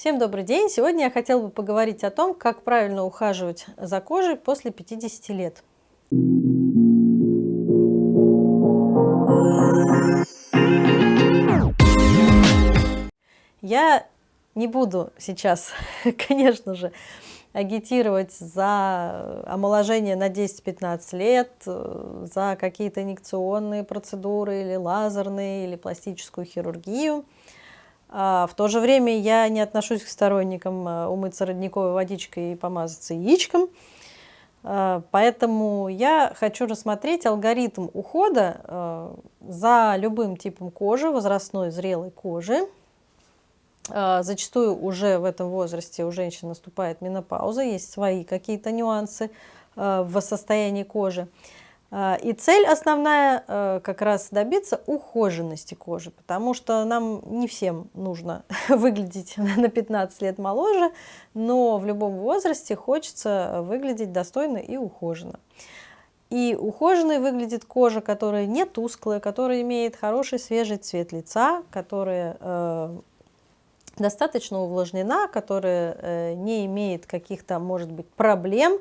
Всем добрый день! Сегодня я хотела бы поговорить о том, как правильно ухаживать за кожей после 50 лет. Я не буду сейчас, конечно же, агитировать за омоложение на 10-15 лет, за какие-то инъекционные процедуры или лазерные, или пластическую хирургию. А в то же время я не отношусь к сторонникам а, умыться родниковой водичкой и помазаться яичком. А, поэтому я хочу рассмотреть алгоритм ухода а, за любым типом кожи, возрастной зрелой кожи. Зачастую уже в этом возрасте у женщин наступает менопауза, есть свои какие-то нюансы в состоянии кожи. А, и цель основная э, как раз добиться ухоженности кожи, потому что нам не всем нужно выглядеть на 15 лет моложе, но в любом возрасте хочется выглядеть достойно и ухоженно. И ухоженной выглядит кожа, которая не тусклая, которая имеет хороший свежий цвет лица, которая э, достаточно увлажнена, которая э, не имеет каких-то, может быть, проблем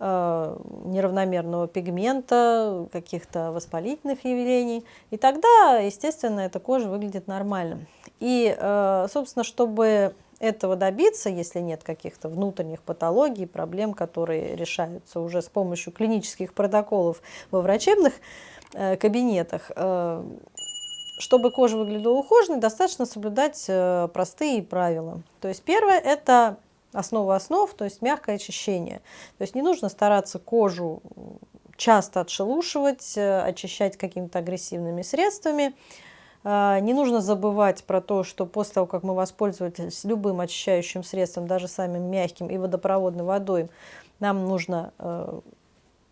неравномерного пигмента, каких-то воспалительных явлений. И тогда, естественно, эта кожа выглядит нормально. И, э, собственно, чтобы этого добиться, если нет каких-то внутренних патологий, проблем, которые решаются уже с помощью клинических протоколов во врачебных э, кабинетах, чтобы кожа выглядела ухоженной, достаточно соблюдать простые правила. То есть первое – это основа основ, то есть мягкое очищение. То есть не нужно стараться кожу часто отшелушивать, э, очищать какими-то агрессивными средствами. А, не нужно забывать про то, что после того, как мы воспользовались любым очищающим средством, даже самым мягким и водопроводной водой, нам нужно э,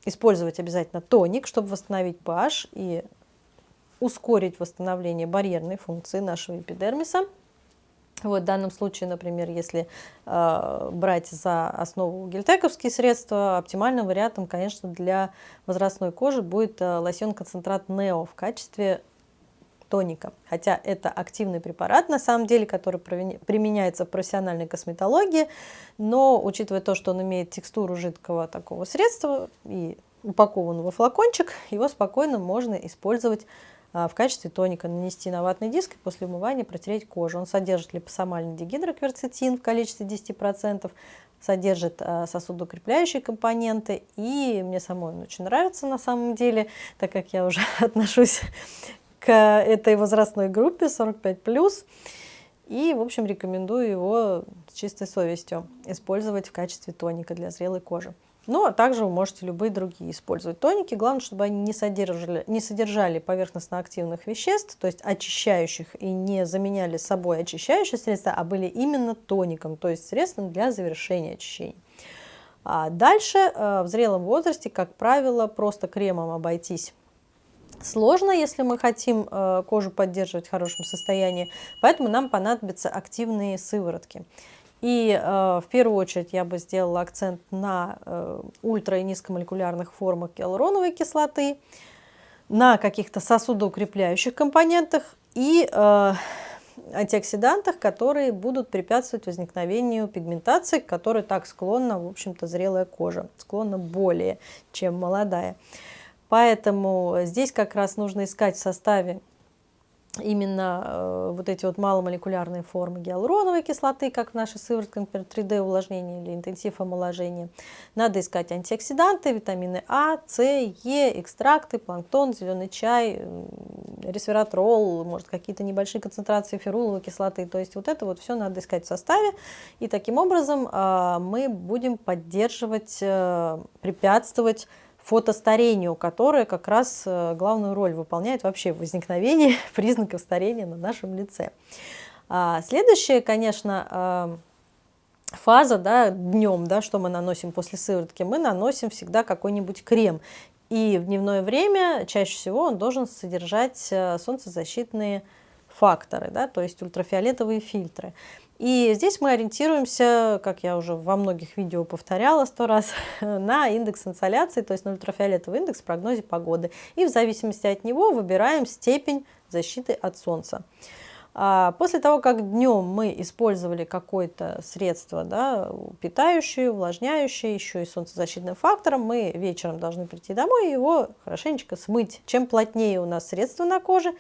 использовать обязательно тоник, чтобы восстановить pH и ускорить восстановление барьерной функции нашего эпидермиса. Вот в данном случае, например, если э, брать за основу гельтековские средства, оптимальным вариантом, конечно, для возрастной кожи будет э, лосьон-концентрат Нео в качестве тоника. Хотя это активный препарат, на самом деле, который применяется в профессиональной косметологии, но учитывая то, что он имеет текстуру жидкого такого средства и упакованного флакончик, его спокойно можно использовать в качестве тоника нанести на ватный диск и после умывания протереть кожу. Он содержит липосомальный дигидрокверцетин в количестве 10%, содержит а, сосудоукрепляющие компоненты, и мне самой он очень нравится на самом деле, так как я уже отношусь к этой возрастной группе 45+, и, в общем, рекомендую его с чистой совестью использовать в качестве тоника для зрелой кожи. Ну, а также вы можете любые другие использовать тоники. Главное, чтобы они не содержали, не содержали поверхностно-активных веществ, то есть очищающих, и не заменяли собой очищающие средства, а были именно тоником, то есть средством для завершения очищения. А дальше э, в зрелом возрасте, как правило, просто кремом обойтись сложно, если мы хотим э, кожу поддерживать в хорошем состоянии, поэтому нам понадобятся активные сыворотки. И э, в первую очередь я бы сделала акцент на э, ультра- и низкомолекулярных формах гиалуроновой кислоты, на каких-то сосудоукрепляющих компонентах и э, антиоксидантах, которые будут препятствовать возникновению пигментации, к которой так склонна, в общем-то, зрелая кожа, склонна более, чем молодая. Поэтому здесь как раз нужно искать в составе именно э, вот эти вот маломолекулярные формы гиалуроновой кислоты, как в нашей сыворотке, например, 3D увлажнение или интенсив омоложения. Надо искать антиоксиданты, витамины А, С, Е, экстракты, планктон, зеленый чай, ресвератрол, может какие-то небольшие концентрации феруловой кислоты. То есть вот это вот все надо искать в составе. И таким образом э, мы будем поддерживать, э, препятствовать фотостарению, которое как раз э, главную роль выполняет вообще в возникновении признаков старения на нашем лице. А следующая, конечно, э, фаза да, днем, да, что мы наносим после сыворотки, мы наносим всегда какой-нибудь крем. И в дневное время чаще всего он должен содержать э, солнцезащитные факторы, да, то есть ультрафиолетовые фильтры. И здесь мы ориентируемся, как я уже во многих видео повторяла сто раз, на индекс инсоляции, то есть на ультрафиолетовый индекс в прогнозе погоды. И в зависимости от него выбираем степень защиты от солнца. А после того, как днем мы использовали какое-то средство, да, питающее, увлажняющее, еще и солнцезащитным фактором, мы вечером должны прийти домой и его хорошенечко смыть. Чем плотнее у нас средство на коже,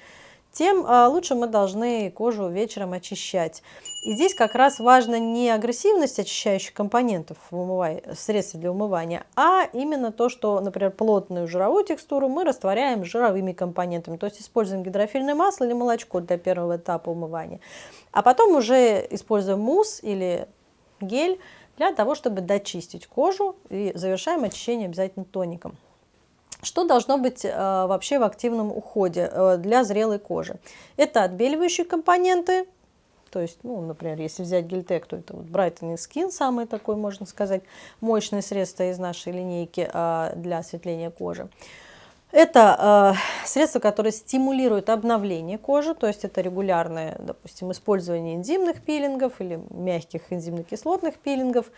тем а, лучше мы должны кожу вечером очищать. И здесь как раз важно не агрессивность очищающих компонентов в, для умывания, а именно то, что, например, плотную жировую текстуру мы растворяем жировыми компонентами, то есть используем гидрофильное масло или молочко для первого этапа умывания. А потом уже используем мусс или гель для того, чтобы дочистить кожу и завершаем очищение обязательно тоником. Что должно быть э, вообще в активном уходе э, для зрелой кожи? Это отбеливающие компоненты, то есть, ну, например, если взять гельтек, то это вот Brightening Skin, самый такой, можно сказать, мощное средство из нашей линейки э, для осветления кожи. Это э, средство, которое стимулирует обновление кожи, то есть это регулярное, допустим, использование энзимных пилингов или мягких энзимно-кислотных пилингов.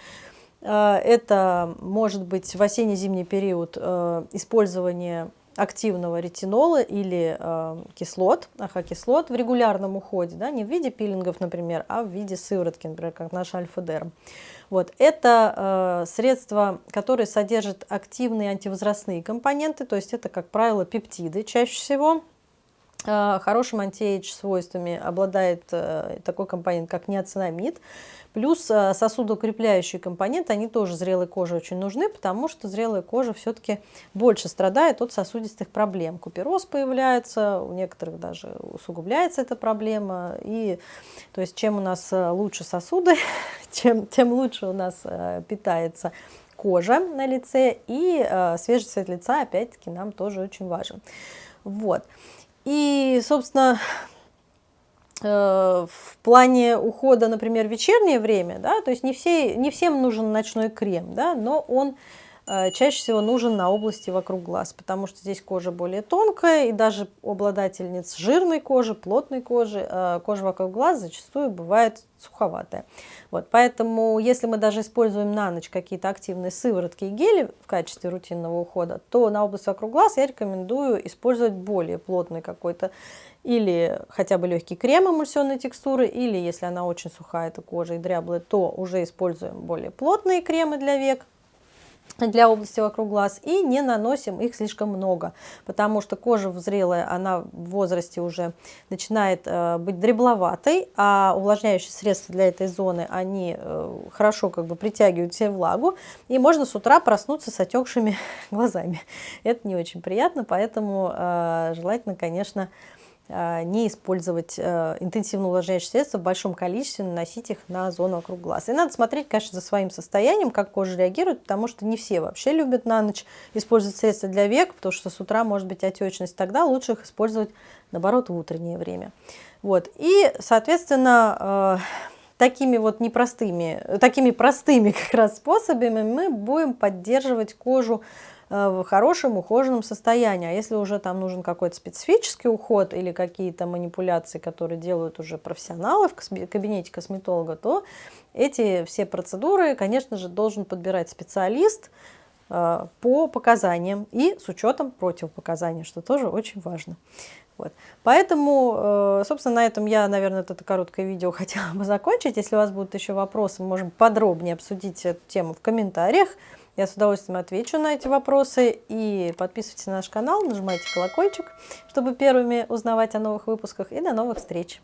Э, это может быть в осенне-зимний период э, использование активного ретинола или э, кислот, ахокислот в регулярном уходе, да, не в виде пилингов, например, а в виде сыворотки, например, как наш альфа-дерм. Вот. Это э, средства, которые содержат активные антивозрастные компоненты, то есть это, как правило, пептиды чаще всего. Э, хорошим антиэйдж свойствами обладает э, такой компонент, как неоцинамид. Плюс э, сосудоукрепляющие компоненты, они тоже зрелой коже очень нужны, потому что зрелая кожа все-таки больше страдает от сосудистых проблем. Купероз появляется, у некоторых даже усугубляется эта проблема. И, то есть чем у нас лучше сосуды, чем, тем лучше у нас питается кожа на лице. И свежий цвет лица, опять-таки, нам тоже очень важен. Вот. И, собственно, Э, в плане ухода, например, вечернее время, да, то есть не, все, не всем нужен ночной крем, да, но он чаще всего нужен на области вокруг глаз, потому что здесь кожа более тонкая, и даже обладательниц жирной кожи, плотной кожи, э, кожа вокруг глаз зачастую бывает суховатая. Вот, поэтому, если мы даже используем на ночь какие-то активные сыворотки и гели в качестве рутинного ухода, то на область вокруг глаз я рекомендую использовать более плотный какой-то или хотя бы легкий крем эмульсионной текстуры, или если она очень сухая, эта кожа и дряблая, то уже используем более плотные кремы для век, для области вокруг глаз и не наносим их слишком много, потому что кожа зрелая, она в возрасте уже начинает э, быть дребловатой, а увлажняющие средства для этой зоны, они э, хорошо как бы притягивают себе влагу, и можно с утра проснуться с отекшими глазами. Это не очень приятно, поэтому э, желательно, конечно, не использовать э, интенсивно увлажняющие средства в большом количестве, наносить их на зону вокруг глаз. И надо смотреть, конечно, за своим состоянием, как кожа реагирует, потому что не все вообще любят на ночь использовать средства для век, потому что с утра может быть отечность, тогда лучше их использовать, наоборот, в утреннее время. Вот. И, соответственно, э, такими вот непростыми, такими простыми как раз способами мы будем поддерживать кожу Э, в хорошем ухоженном состоянии. А если уже там нужен какой-то специфический уход или какие-то манипуляции, которые делают уже профессионалы в кабинете косметолога, то эти все процедуры, конечно же, должен подбирать специалист э, по показаниям и с учетом противопоказаний, что тоже очень важно. Вот. Поэтому, э, собственно, на этом я, наверное, это короткое видео хотела бы закончить. Если у вас будут еще вопросы, мы можем подробнее обсудить эту тему в комментариях. Я с удовольствием отвечу на эти вопросы. И подписывайтесь на наш канал, нажимайте колокольчик, чтобы первыми узнавать о новых выпусках. И до новых встреч!